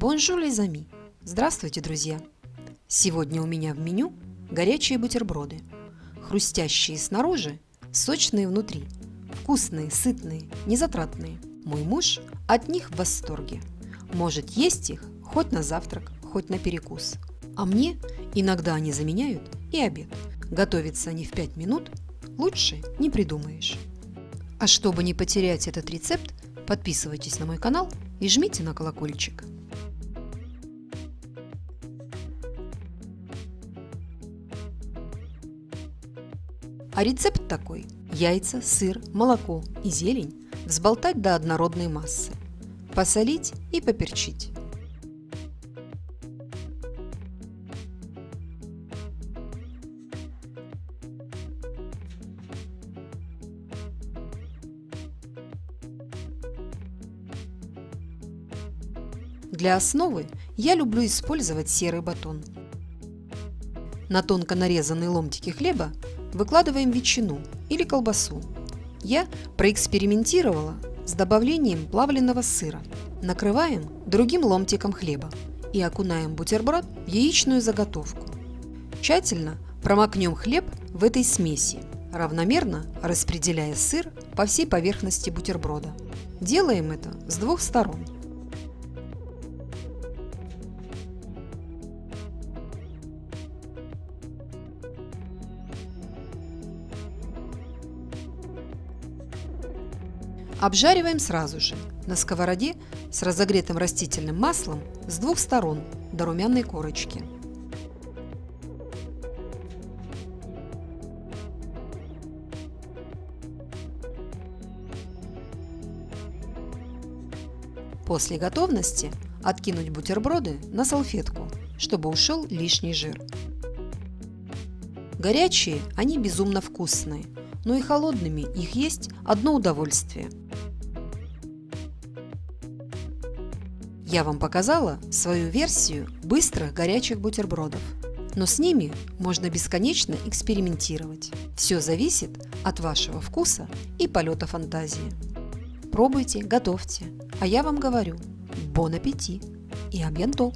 Bonjour les Здравствуйте, друзья! Сегодня у меня в меню горячие бутерброды. Хрустящие снаружи, сочные внутри. Вкусные, сытные, незатратные. Мой муж от них в восторге. Может есть их хоть на завтрак, хоть на перекус. А мне иногда они заменяют и обед. Готовятся они в 5 минут, лучше не придумаешь. А чтобы не потерять этот рецепт, подписывайтесь на мой канал и жмите на колокольчик. А рецепт такой. Яйца, сыр, молоко и зелень взболтать до однородной массы. Посолить и поперчить. Для основы я люблю использовать серый батон. На тонко нарезанные ломтики хлеба выкладываем ветчину или колбасу. Я проэкспериментировала с добавлением плавленного сыра. Накрываем другим ломтиком хлеба и окунаем бутерброд в яичную заготовку. Тщательно промокнем хлеб в этой смеси, равномерно распределяя сыр по всей поверхности бутерброда. Делаем это с двух сторон – Обжариваем сразу же на сковороде с разогретым растительным маслом с двух сторон до румяной корочки. После готовности откинуть бутерброды на салфетку, чтобы ушел лишний жир. Горячие они безумно вкусные, но и холодными их есть одно удовольствие – Я вам показала свою версию быстрых горячих бутербродов. Но с ними можно бесконечно экспериментировать. Все зависит от вашего вкуса и полета фантазии. Пробуйте, готовьте. А я вам говорю, бон аппетит и абьянто!